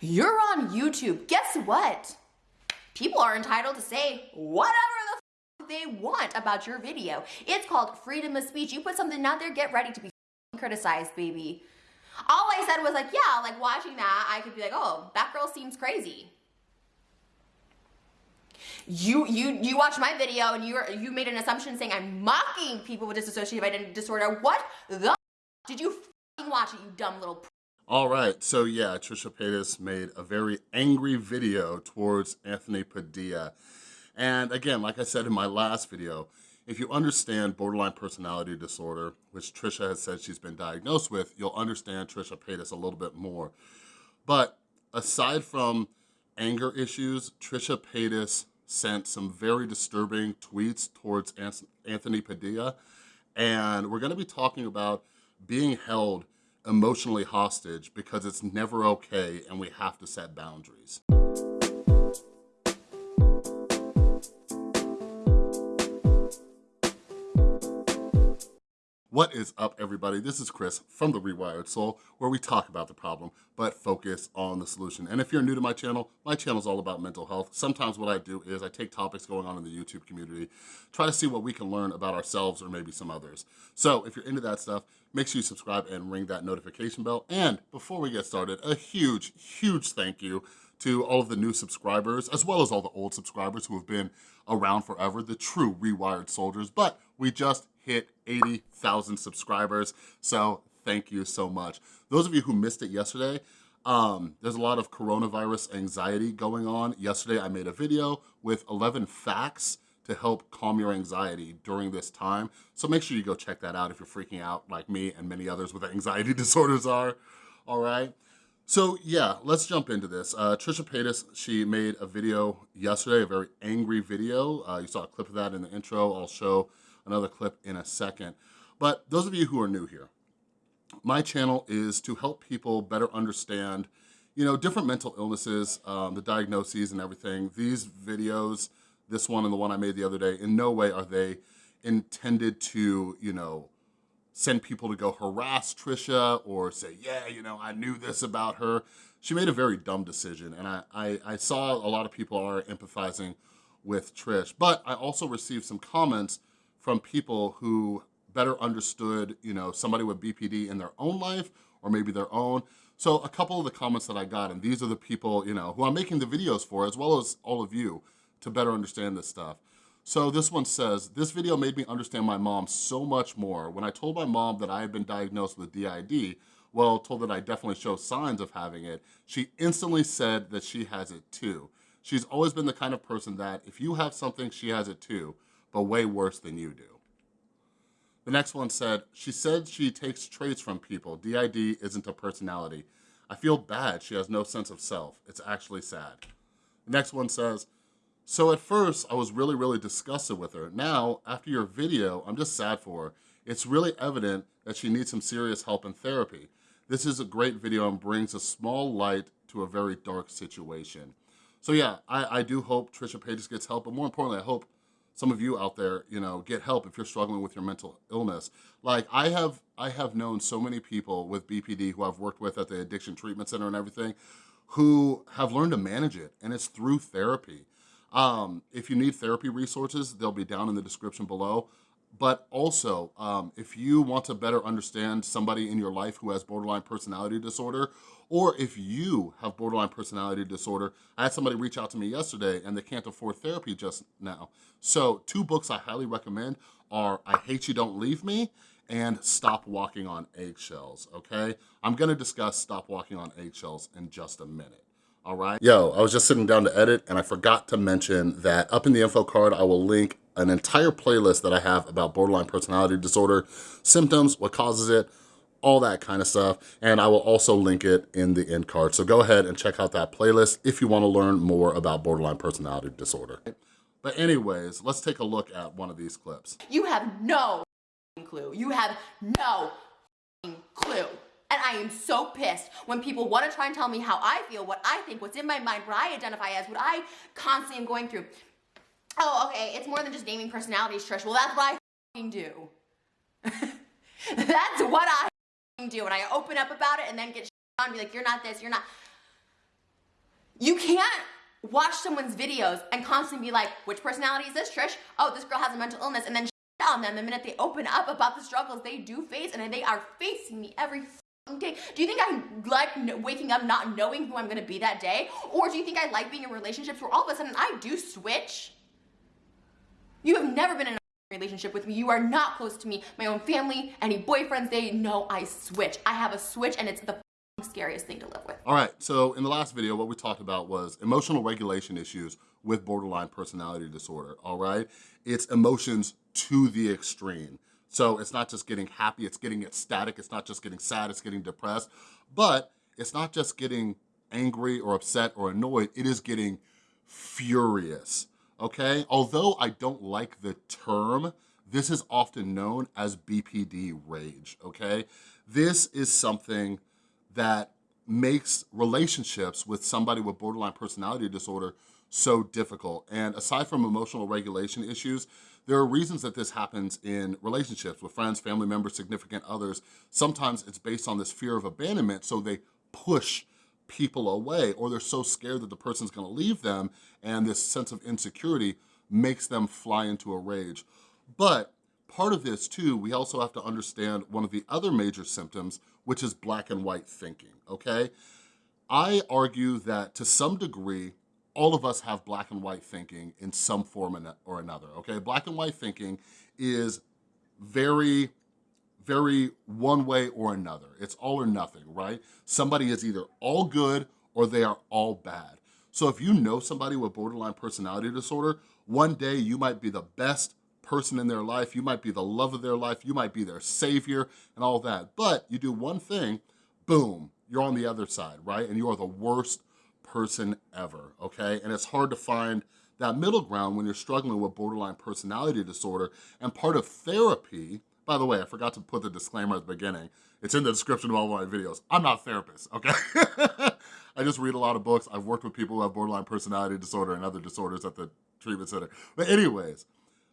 You're on YouTube. Guess what? People are entitled to say whatever the they want about your video. It's called freedom of speech. You put something out there, get ready to be criticized, baby. All I said was like, yeah, like watching that, I could be like, oh, that girl seems crazy. You you you watched my video and you you made an assumption saying I'm mocking people with dissociative identity disorder. What the did you watch it, you dumb little all right, so yeah, Trisha Paytas made a very angry video towards Anthony Padilla. And again, like I said in my last video, if you understand borderline personality disorder, which Trisha has said she's been diagnosed with, you'll understand Trisha Paytas a little bit more. But aside from anger issues, Trisha Paytas sent some very disturbing tweets towards Anthony Padilla. And we're gonna be talking about being held emotionally hostage because it's never okay and we have to set boundaries. What is up everybody? This is Chris from The Rewired Soul where we talk about the problem but focus on the solution. And if you're new to my channel, my channel is all about mental health. Sometimes what I do is I take topics going on in the YouTube community, try to see what we can learn about ourselves or maybe some others. So if you're into that stuff, make sure you subscribe and ring that notification bell. And before we get started, a huge, huge thank you to all of the new subscribers, as well as all the old subscribers who have been around forever, the true Rewired soldiers. But we just hit 80,000 subscribers. So thank you so much. Those of you who missed it yesterday, um, there's a lot of coronavirus anxiety going on. Yesterday I made a video with 11 facts to help calm your anxiety during this time. So make sure you go check that out if you're freaking out like me and many others with anxiety disorders are, all right? So yeah, let's jump into this. Uh, Trisha Paytas, she made a video yesterday, a very angry video. Uh, you saw a clip of that in the intro. I'll show another clip in a second. But those of you who are new here, my channel is to help people better understand you know, different mental illnesses, um, the diagnoses and everything. These videos, this one and the one I made the other day, in no way are they intended to, you know, send people to go harass Trisha or say, yeah, you know, I knew this about her. She made a very dumb decision and I, I, I saw a lot of people are empathizing with Trish, but I also received some comments from people who better understood, you know, somebody with BPD in their own life or maybe their own. So a couple of the comments that I got, and these are the people, you know, who I'm making the videos for, as well as all of you, to better understand this stuff. So this one says, this video made me understand my mom so much more. When I told my mom that I had been diagnosed with DID, well, told that I definitely show signs of having it, she instantly said that she has it too. She's always been the kind of person that if you have something, she has it too, but way worse than you do. The next one said, she said she takes traits from people. DID isn't a personality. I feel bad she has no sense of self. It's actually sad. The next one says, so at first I was really, really disgusted with her. Now, after your video, I'm just sad for her. It's really evident that she needs some serious help and therapy. This is a great video and brings a small light to a very dark situation. So yeah, I, I do hope Trisha Paytas gets help, but more importantly, I hope some of you out there, you know, get help if you're struggling with your mental illness. Like I have, I have known so many people with BPD who I've worked with at the Addiction Treatment Center and everything, who have learned to manage it, and it's through therapy. Um, if you need therapy resources, they'll be down in the description below. But also, um, if you want to better understand somebody in your life who has borderline personality disorder, or if you have borderline personality disorder, I had somebody reach out to me yesterday and they can't afford therapy just now. So two books I highly recommend are I Hate You Don't Leave Me and Stop Walking on Eggshells, okay? I'm gonna discuss Stop Walking on Eggshells in just a minute all right? Yo, I was just sitting down to edit and I forgot to mention that up in the info card, I will link an entire playlist that I have about borderline personality disorder, symptoms, what causes it, all that kind of stuff. And I will also link it in the end card. So go ahead and check out that playlist if you wanna learn more about borderline personality disorder. But anyways, let's take a look at one of these clips. You have no clue. You have no clue. I am so pissed when people want to try and tell me how I feel, what I think, what's in my mind, what I identify as, what I constantly am going through. Oh, okay, it's more than just naming personalities, Trish. Well, that's what I do. that's what I do. And I open up about it and then get on and be like, you're not this, you're not. You can't watch someone's videos and constantly be like, which personality is this, Trish? Oh, this girl has a mental illness, and then on them the minute they open up about the struggles they do face, and they are facing me every day. Do you think I like waking up not knowing who I'm gonna be that day? Or do you think I like being in relationships where all of a sudden I do switch? You have never been in a relationship with me. You are not close to me. My own family, any boyfriends, they know I switch. I have a switch and it's the scariest thing to live with. All right, so in the last video, what we talked about was emotional regulation issues with borderline personality disorder, all right? It's emotions to the extreme. So it's not just getting happy, it's getting ecstatic, it's not just getting sad, it's getting depressed, but it's not just getting angry or upset or annoyed, it is getting furious, okay? Although I don't like the term, this is often known as BPD rage, okay? This is something that makes relationships with somebody with borderline personality disorder so difficult. And aside from emotional regulation issues, there are reasons that this happens in relationships with friends, family members, significant others. Sometimes it's based on this fear of abandonment, so they push people away or they're so scared that the person's gonna leave them and this sense of insecurity makes them fly into a rage. But part of this too, we also have to understand one of the other major symptoms, which is black and white thinking, okay? I argue that to some degree, all of us have black and white thinking in some form or another, okay? Black and white thinking is very, very one way or another. It's all or nothing, right? Somebody is either all good or they are all bad. So if you know somebody with borderline personality disorder, one day you might be the best person in their life, you might be the love of their life, you might be their savior and all that. But you do one thing, boom, you're on the other side, right? And you are the worst person ever, okay? And it's hard to find that middle ground when you're struggling with borderline personality disorder. And part of therapy, by the way, I forgot to put the disclaimer at the beginning. It's in the description of all of my videos. I'm not a therapist, okay? I just read a lot of books. I've worked with people who have borderline personality disorder and other disorders at the treatment center. But anyways,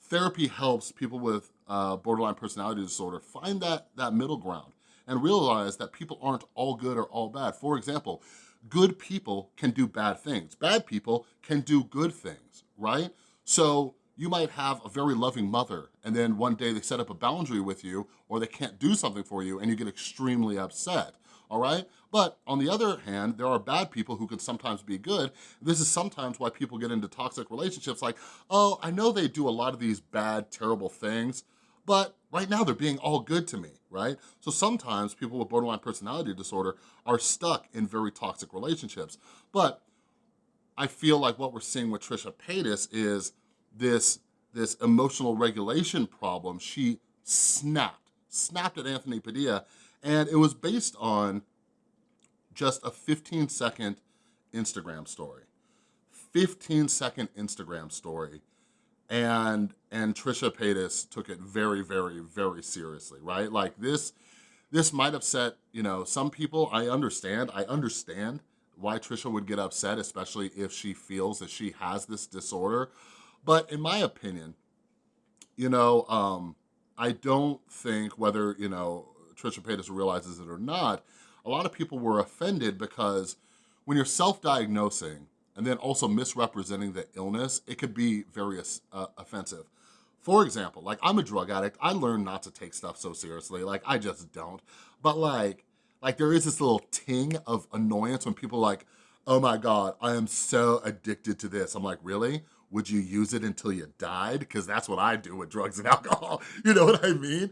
therapy helps people with uh, borderline personality disorder find that, that middle ground and realize that people aren't all good or all bad. For example, good people can do bad things. Bad people can do good things, right? So you might have a very loving mother and then one day they set up a boundary with you or they can't do something for you and you get extremely upset all right? But on the other hand, there are bad people who can sometimes be good. This is sometimes why people get into toxic relationships like, oh, I know they do a lot of these bad, terrible things, but right now they're being all good to me, right? So sometimes people with borderline personality disorder are stuck in very toxic relationships. But I feel like what we're seeing with Trisha Paytas is this, this emotional regulation problem. She snapped, snapped at Anthony Padilla and it was based on just a 15 second Instagram story. 15 second Instagram story. And, and Trisha Paytas took it very, very, very seriously, right? Like this, this might upset, you know, some people, I understand, I understand why Trisha would get upset, especially if she feels that she has this disorder. But in my opinion, you know, um, I don't think whether, you know, Trisha Paytas realizes it or not, a lot of people were offended because when you're self-diagnosing and then also misrepresenting the illness, it could be very uh, offensive. For example, like I'm a drug addict. I learned not to take stuff so seriously. Like I just don't. But like, like there is this little ting of annoyance when people like, oh my God, I am so addicted to this. I'm like, really? Would you use it until you died? Because that's what I do with drugs and alcohol. You know what I mean?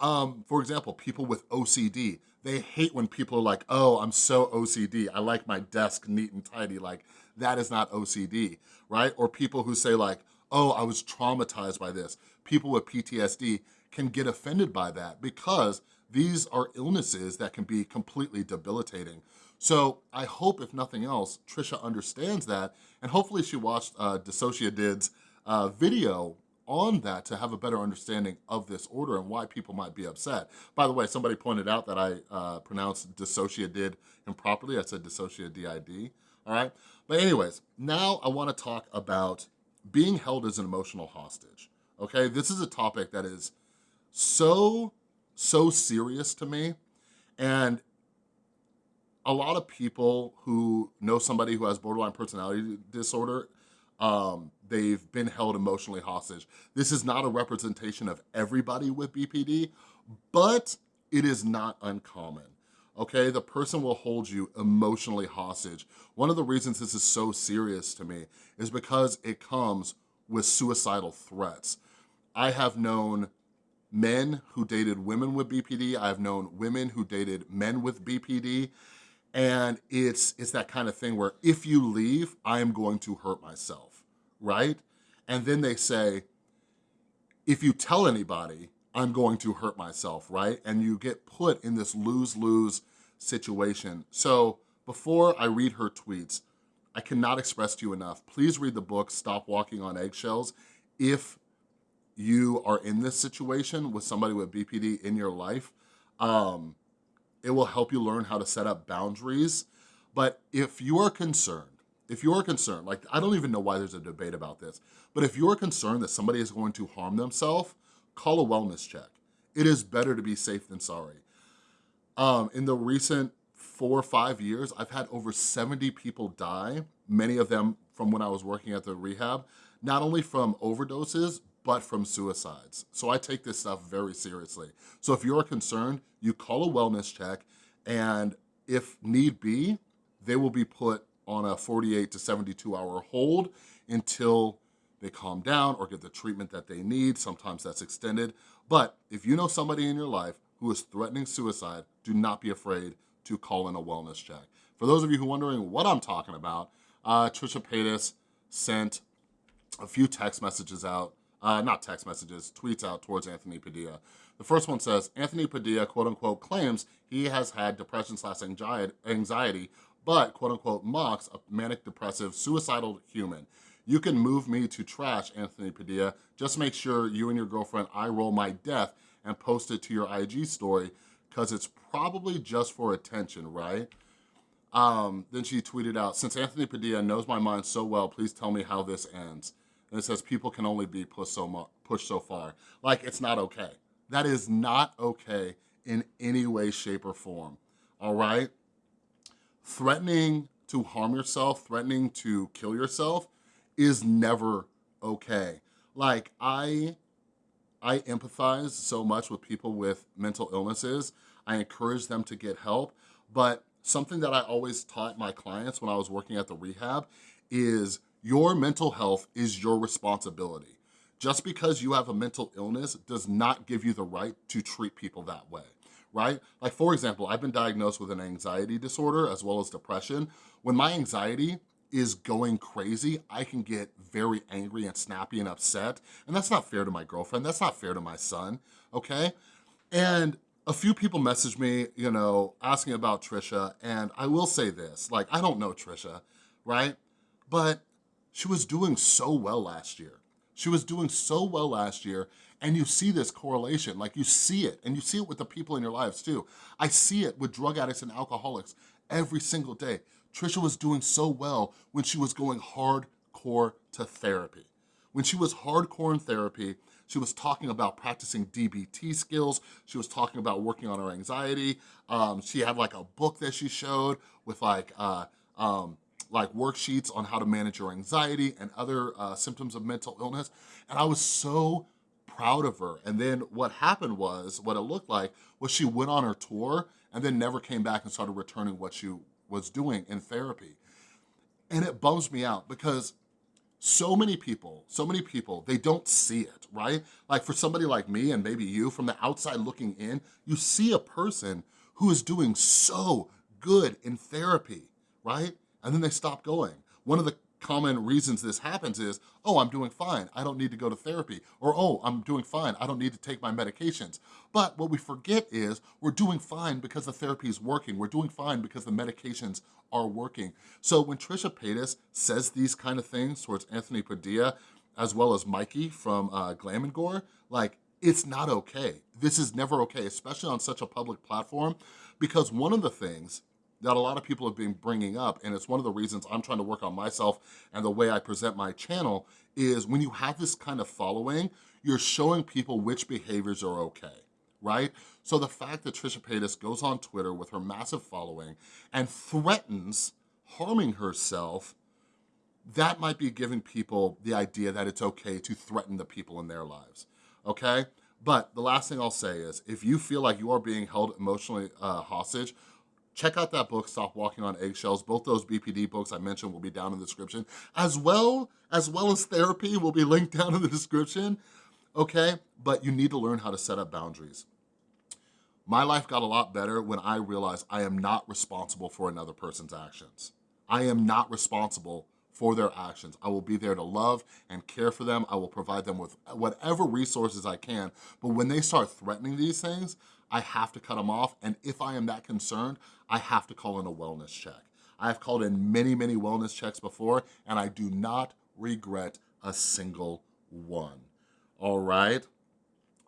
Um, for example, people with OCD, they hate when people are like, oh, I'm so OCD. I like my desk neat and tidy. Like, that is not OCD, right? Or people who say like, oh, I was traumatized by this. People with PTSD can get offended by that because these are illnesses that can be completely debilitating. So I hope, if nothing else, Trisha understands that, and hopefully she watched uh, DissociaDID's uh, video on that to have a better understanding of this order and why people might be upset. By the way, somebody pointed out that I uh, pronounced dissociated improperly. I said dissociated, all right? But anyways, now I wanna talk about being held as an emotional hostage, okay? This is a topic that is so, so serious to me. And a lot of people who know somebody who has borderline personality disorder, um, they've been held emotionally hostage. This is not a representation of everybody with BPD, but it is not uncommon okay? The person will hold you emotionally hostage. One of the reasons this is so serious to me is because it comes with suicidal threats. I have known men who dated women with BPD. I've known women who dated men with BPD. And it's, it's that kind of thing where if you leave, I am going to hurt myself, right? And then they say, if you tell anybody, I'm going to hurt myself, right? And you get put in this lose-lose situation. So before I read her tweets, I cannot express to you enough, please read the book, Stop Walking on Eggshells, if you are in this situation with somebody with BPD in your life. Um, it will help you learn how to set up boundaries. But if you are concerned, if you're concerned, like I don't even know why there's a debate about this, but if you're concerned that somebody is going to harm themselves, call a wellness check. It is better to be safe than sorry. Um, in the recent four or five years, I've had over 70 people die, many of them from when I was working at the rehab, not only from overdoses, but from suicides. So I take this stuff very seriously. So if you're concerned, you call a wellness check, and if need be, they will be put on a 48 to 72 hour hold until they calm down or get the treatment that they need. Sometimes that's extended. But if you know somebody in your life who is threatening suicide, do not be afraid to call in a wellness check. For those of you who are wondering what I'm talking about, uh, Trisha Paytas sent a few text messages out, uh, not text messages, tweets out towards Anthony Padilla. The first one says, Anthony Padilla, quote unquote, claims he has had depression slash anxiety, but quote unquote mocks a manic depressive suicidal human. You can move me to trash, Anthony Padilla. Just make sure you and your girlfriend I roll my death and post it to your IG story because it's probably just for attention, right? Um, then she tweeted out, since Anthony Padilla knows my mind so well, please tell me how this ends. And it says, people can only be pushed so, pushed so far. Like, it's not okay. That is not okay in any way, shape, or form, all right? Threatening to harm yourself, threatening to kill yourself is never okay. Like, I I empathize so much with people with mental illnesses. I encourage them to get help, but something that I always taught my clients when I was working at the rehab is your mental health is your responsibility. Just because you have a mental illness does not give you the right to treat people that way, right? Like for example, I've been diagnosed with an anxiety disorder as well as depression. When my anxiety is going crazy, I can get very angry and snappy and upset. And that's not fair to my girlfriend. That's not fair to my son, okay? And a few people messaged me, you know, asking about Trisha. And I will say this, like, I don't know Trisha, right? But she was doing so well last year. She was doing so well last year and you see this correlation, like you see it, and you see it with the people in your lives too. I see it with drug addicts and alcoholics every single day. Trisha was doing so well when she was going hardcore to therapy. When she was hardcore in therapy, she was talking about practicing DBT skills. She was talking about working on her anxiety. Um, she had like a book that she showed with like, uh, um, like worksheets on how to manage your anxiety and other uh, symptoms of mental illness. And I was so proud of her. And then what happened was, what it looked like, was she went on her tour and then never came back and started returning what she was doing in therapy. And it bums me out because so many people, so many people, they don't see it, right? Like for somebody like me and maybe you from the outside looking in, you see a person who is doing so good in therapy, right? And then they stop going. One of the common reasons this happens is, oh, I'm doing fine, I don't need to go to therapy, or oh, I'm doing fine, I don't need to take my medications. But what we forget is we're doing fine because the therapy is working, we're doing fine because the medications are working. So when Trisha Paytas says these kind of things towards Anthony Padilla, as well as Mikey from uh, Glam and Gore, like, it's not okay. This is never okay, especially on such a public platform, because one of the things that a lot of people have been bringing up, and it's one of the reasons I'm trying to work on myself and the way I present my channel, is when you have this kind of following, you're showing people which behaviors are okay, right? So the fact that Trisha Paytas goes on Twitter with her massive following and threatens harming herself, that might be giving people the idea that it's okay to threaten the people in their lives, okay? But the last thing I'll say is, if you feel like you are being held emotionally uh, hostage, check out that book, Stop Walking on Eggshells. Both those BPD books I mentioned will be down in the description, as well as well as therapy will be linked down in the description, okay? But you need to learn how to set up boundaries. My life got a lot better when I realized I am not responsible for another person's actions. I am not responsible for their actions. I will be there to love and care for them. I will provide them with whatever resources I can. But when they start threatening these things, I have to cut them off. And if I am that concerned, I have to call in a wellness check. I have called in many, many wellness checks before, and I do not regret a single one, all right?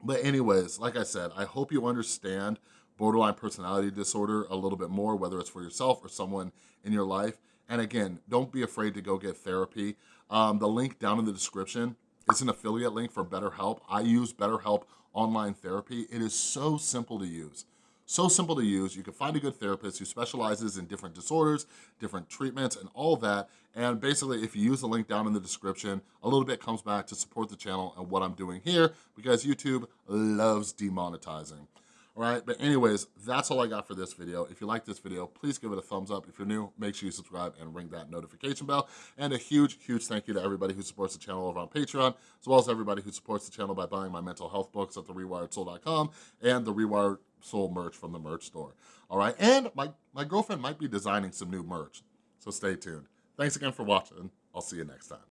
But anyways, like I said, I hope you understand borderline personality disorder a little bit more, whether it's for yourself or someone in your life. And again, don't be afraid to go get therapy. Um, the link down in the description is an affiliate link for BetterHelp. I use BetterHelp online therapy. It is so simple to use. So simple to use. You can find a good therapist who specializes in different disorders, different treatments, and all that. And basically, if you use the link down in the description, a little bit comes back to support the channel and what I'm doing here because YouTube loves demonetizing all right? But anyways, that's all I got for this video. If you like this video, please give it a thumbs up. If you're new, make sure you subscribe and ring that notification bell. And a huge, huge thank you to everybody who supports the channel over on Patreon, as well as everybody who supports the channel by buying my mental health books at therewiredsoul.com and the Rewired Soul merch from the merch store, all right? And my, my girlfriend might be designing some new merch, so stay tuned. Thanks again for watching. I'll see you next time.